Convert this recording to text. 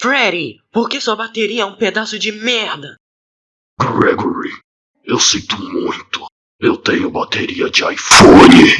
Freddy, por que sua bateria é um pedaço de merda? Gregory, eu sinto muito. Eu tenho bateria de iPhone.